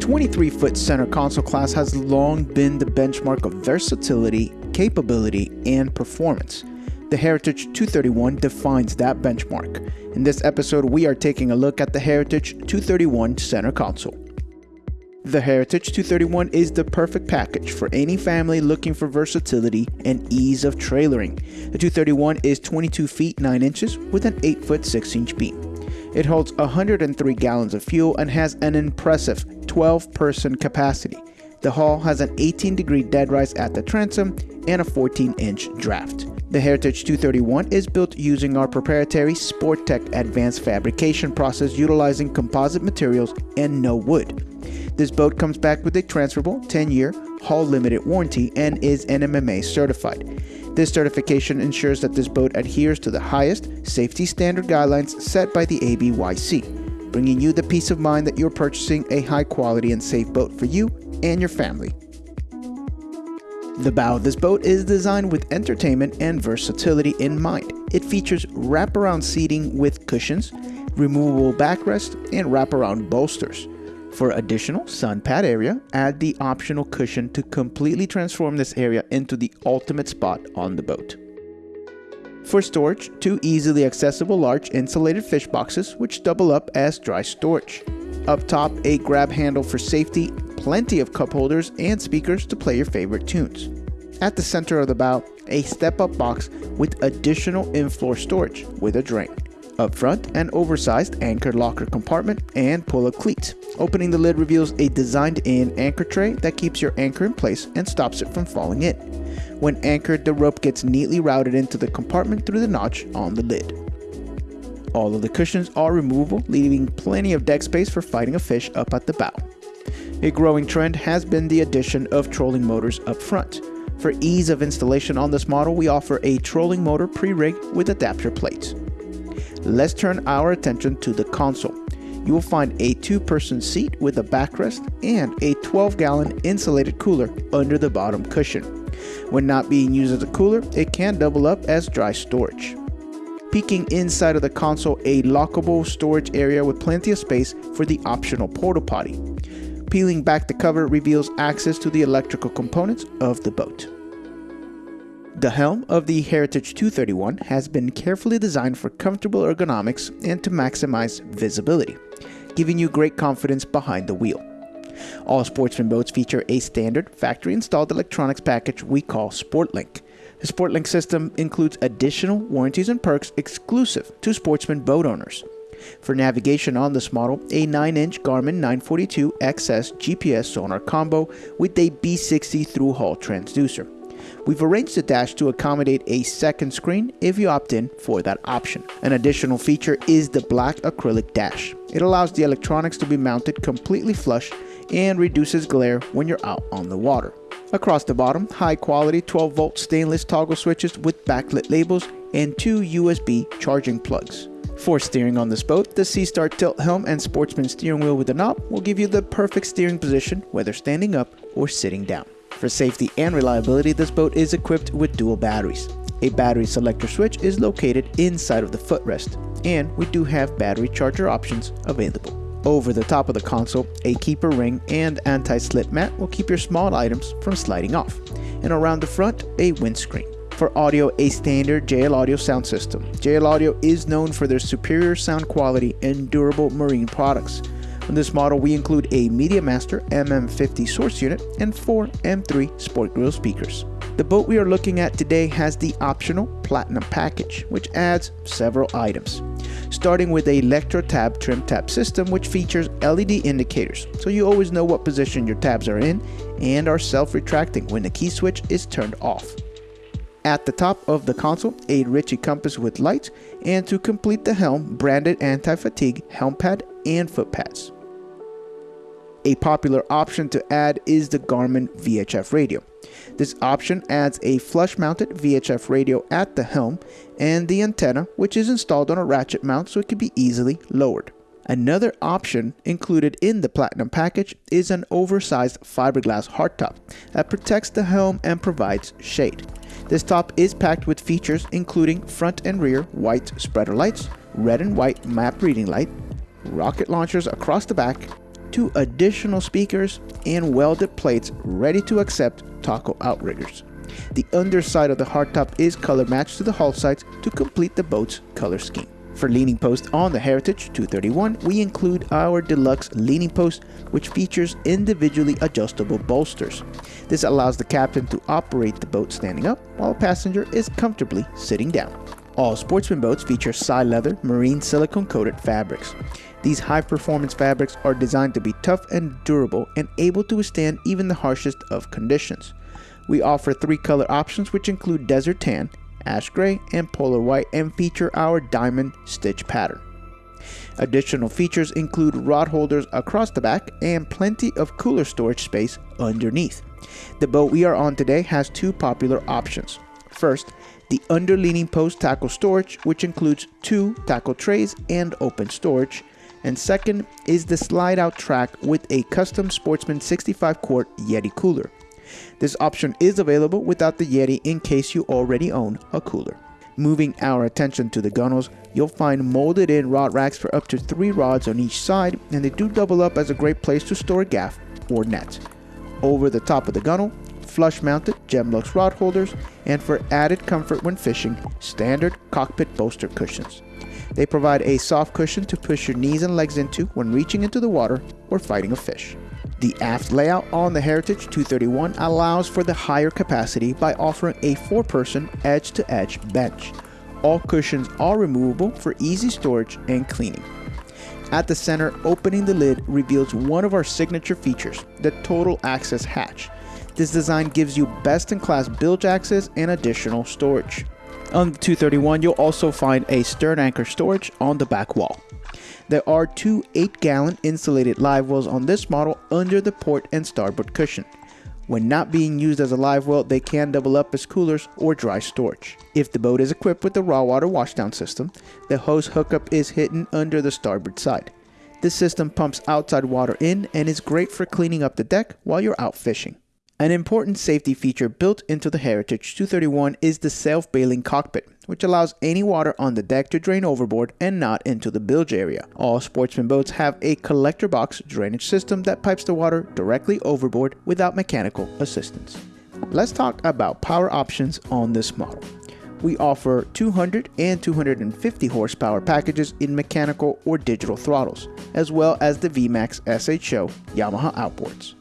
The 23-foot center console class has long been the benchmark of versatility, capability, and performance. The Heritage 231 defines that benchmark. In this episode, we are taking a look at the Heritage 231 center console. The Heritage 231 is the perfect package for any family looking for versatility and ease of trailering. The 231 is 22 feet 9 inches with an 8 foot 6 inch beam. It holds 103 gallons of fuel and has an impressive 12 person capacity. The hull has an 18 degree dead rise at the transom and a 14 inch draft. The Heritage 231 is built using our proprietary Sporttech advanced fabrication process utilizing composite materials and no wood. This boat comes back with a transferable 10-year hull limited warranty and is NMMA certified. This certification ensures that this boat adheres to the highest safety standard guidelines set by the ABYC, bringing you the peace of mind that you're purchasing a high quality and safe boat for you and your family. The bow of this boat is designed with entertainment and versatility in mind. It features wraparound seating with cushions, removable backrest, and wraparound bolsters. For additional sun pad area, add the optional cushion to completely transform this area into the ultimate spot on the boat. For storage, two easily accessible large insulated fish boxes which double up as dry storage. Up top, a grab handle for safety, plenty of cup holders and speakers to play your favorite tunes. At the center of the bow, a step-up box with additional in-floor storage with a drain. Up front, an oversized anchor locker compartment and pull-up cleats. Opening the lid reveals a designed-in anchor tray that keeps your anchor in place and stops it from falling in. When anchored, the rope gets neatly routed into the compartment through the notch on the lid. All of the cushions are removable, leaving plenty of deck space for fighting a fish up at the bow. A growing trend has been the addition of trolling motors up front. For ease of installation on this model, we offer a trolling motor pre-rig with adapter plates let's turn our attention to the console. You will find a two-person seat with a backrest and a 12-gallon insulated cooler under the bottom cushion. When not being used as a cooler, it can double up as dry storage. Peeking inside of the console, a lockable storage area with plenty of space for the optional porta potty. Peeling back the cover reveals access to the electrical components of the boat. The helm of the Heritage 231 has been carefully designed for comfortable ergonomics and to maximize visibility, giving you great confidence behind the wheel. All Sportsman boats feature a standard factory-installed electronics package we call SportLink. The SportLink system includes additional warranties and perks exclusive to Sportsman boat owners. For navigation on this model, a 9-inch Garmin 942 XS GPS sonar combo with a B60 through-hull transducer. We've arranged the dash to accommodate a second screen if you opt in for that option. An additional feature is the black acrylic dash. It allows the electronics to be mounted completely flush and reduces glare when you're out on the water. Across the bottom, high quality 12 volt stainless toggle switches with backlit labels and two USB charging plugs. For steering on this boat, the SeaStar tilt helm and Sportsman steering wheel with a knob will give you the perfect steering position whether standing up or sitting down. For safety and reliability, this boat is equipped with dual batteries. A battery selector switch is located inside of the footrest, and we do have battery charger options available. Over the top of the console, a keeper ring and anti-slip mat will keep your small items from sliding off. And around the front, a windscreen. For audio, a standard JL Audio sound system. JL Audio is known for their superior sound quality and durable marine products. On this model, we include a MediaMaster MM50 source unit and four M3 Sport Grill speakers. The boat we are looking at today has the optional Platinum package, which adds several items. Starting with a Electro Tab trim tab system, which features LED indicators, so you always know what position your tabs are in and are self-retracting when the key switch is turned off. At the top of the console, a Ritchie compass with lights, and to complete the helm, branded anti-fatigue helm pad and foot pads. A popular option to add is the Garmin VHF radio. This option adds a flush mounted VHF radio at the helm and the antenna which is installed on a ratchet mount so it can be easily lowered. Another option included in the Platinum package is an oversized fiberglass hardtop that protects the helm and provides shade. This top is packed with features including front and rear white spreader lights, red and white map reading light, rocket launchers across the back, two additional speakers, and welded plates ready to accept taco outriggers. The underside of the hardtop is color matched to the hull sides to complete the boat's color scheme. For leaning post on the Heritage 231, we include our deluxe leaning post, which features individually adjustable bolsters. This allows the captain to operate the boat standing up while a passenger is comfortably sitting down. All sportsman boats feature Sileather marine silicone coated fabrics. These high performance fabrics are designed to be tough and durable and able to withstand even the harshest of conditions. We offer three color options which include desert tan, ash gray, and polar white and feature our diamond stitch pattern. Additional features include rod holders across the back and plenty of cooler storage space underneath. The boat we are on today has two popular options. First, the underleaning post tackle storage, which includes two tackle trays and open storage. And second is the slide out track with a custom Sportsman 65 quart Yeti cooler. This option is available without the Yeti in case you already own a cooler. Moving our attention to the gunnels, you'll find molded in rod racks for up to 3 rods on each side and they do double up as a great place to store gaff or net. Over the top of the gunnel, flush mounted Gemlux rod holders and for added comfort when fishing, standard cockpit bolster cushions. They provide a soft cushion to push your knees and legs into when reaching into the water or fighting a fish. The aft layout on the Heritage 231 allows for the higher capacity by offering a 4-person edge-to-edge bench. All cushions are removable for easy storage and cleaning. At the center, opening the lid reveals one of our signature features, the Total Access Hatch. This design gives you best-in-class bilge access and additional storage. On the 231, you'll also find a stern anchor storage on the back wall. There are two 8 gallon insulated live wells on this model under the port and starboard cushion. When not being used as a live well, they can double up as coolers or dry storage. If the boat is equipped with the raw water washdown system, the hose hookup is hidden under the starboard side. This system pumps outside water in and is great for cleaning up the deck while you're out fishing. An important safety feature built into the Heritage 231 is the self-bailing cockpit, which allows any water on the deck to drain overboard and not into the bilge area. All sportsman boats have a collector box drainage system that pipes the water directly overboard without mechanical assistance. Let's talk about power options on this model. We offer 200 and 250 horsepower packages in mechanical or digital throttles, as well as the VMAX SHO Yamaha outboards.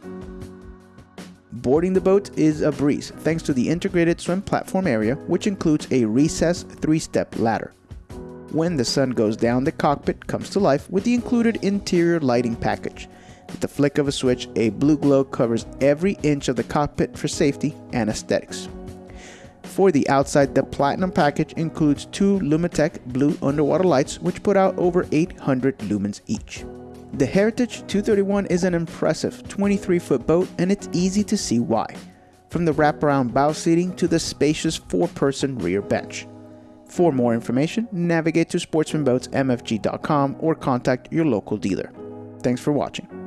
Boarding the boat is a breeze thanks to the integrated swim platform area, which includes a recessed three-step ladder. When the sun goes down, the cockpit comes to life with the included interior lighting package. With the flick of a switch, a blue glow covers every inch of the cockpit for safety and aesthetics. For the outside, the Platinum package includes two Lumitec blue underwater lights which put out over 800 lumens each. The Heritage 231 is an impressive 23 foot boat and it's easy to see why, from the wraparound bow seating to the spacious 4 person rear bench. For more information, navigate to sportsmanboatsmfg.com or contact your local dealer. Thanks for watching.